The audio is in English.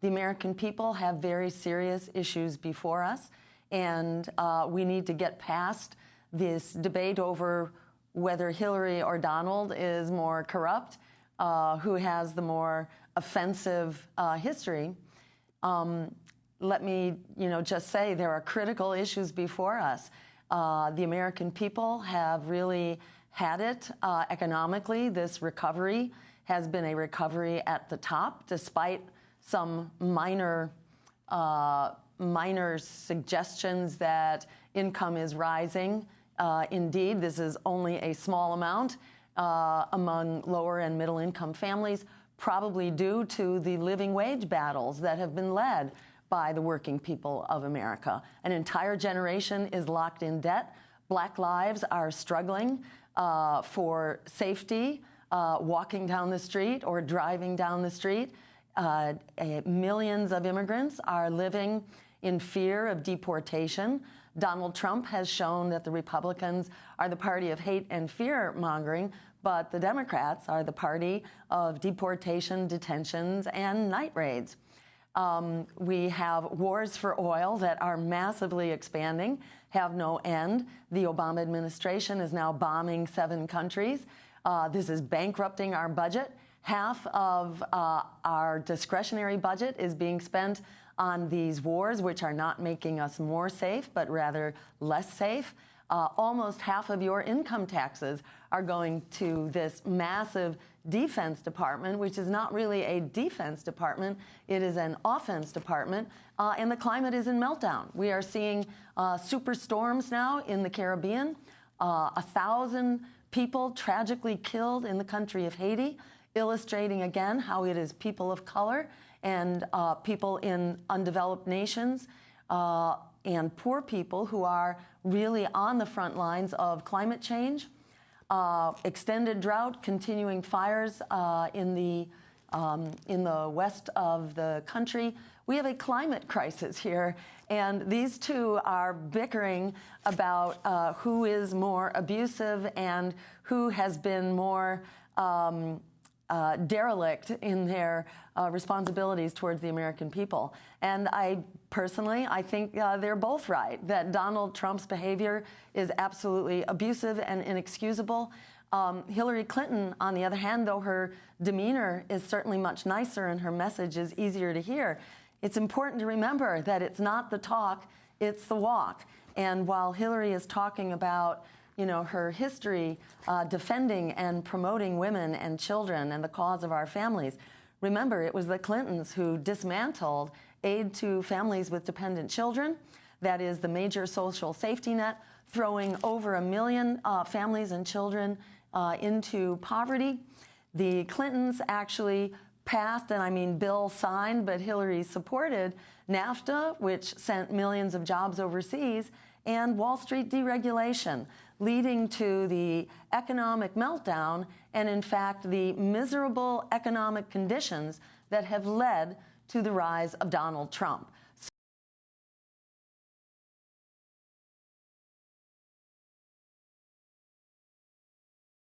the American people have very serious issues before us, and uh, we need to get past this debate over whether Hillary or Donald is more corrupt, uh, who has the more offensive uh, history. Um, let me, you know, just say there are critical issues before us. Uh, the American people have really had it uh, economically. This recovery has been a recovery at the top, despite some minor uh, minor suggestions that income is rising. Uh, indeed, this is only a small amount uh, among lower and middle income families, probably due to the living wage battles that have been led by the working people of America. An entire generation is locked in debt. Black lives are struggling uh, for safety, uh, walking down the street or driving down the street. Uh, millions of immigrants are living in fear of deportation. Donald Trump has shown that the Republicans are the party of hate and fear mongering, but the Democrats are the party of deportation, detentions, and night raids. Um, we have wars for oil that are massively expanding, have no end. The Obama administration is now bombing seven countries. Uh, this is bankrupting our budget. Half of uh, our discretionary budget is being spent on these wars, which are not making us more safe, but rather less safe. Uh, almost half of your income taxes are going to this massive defense department, which is not really a defense department, it is an offense department, uh, and the climate is in meltdown. We are seeing uh, super storms now in the Caribbean, uh, a thousand people tragically killed in the country of Haiti, illustrating again how it is people of color and uh, people in undeveloped nations uh, and poor people who are really on the front lines of climate change uh, extended drought, continuing fires uh, in the um, in the west of the country. We have a climate crisis here, and these two are bickering about uh, who is more abusive and who has been more um, uh, derelict in their uh, responsibilities towards the American people. And I personally, I think uh, they're both right, that Donald Trump's behavior is absolutely abusive and inexcusable. Um, Hillary Clinton, on the other hand, though her demeanor is certainly much nicer and her message is easier to hear, it's important to remember that it's not the talk, it's the walk. And while Hillary is talking about you know, her history uh, defending and promoting women and children and the cause of our families. Remember, it was the Clintons who dismantled aid to families with dependent children. That is the major social safety net, throwing over a million uh, families and children uh, into poverty. The Clintons actually passed, and I mean Bill signed, but Hillary supported NAFTA, which sent millions of jobs overseas, and Wall Street deregulation, leading to the economic meltdown and, in fact, the miserable economic conditions that have led to the rise of Donald Trump.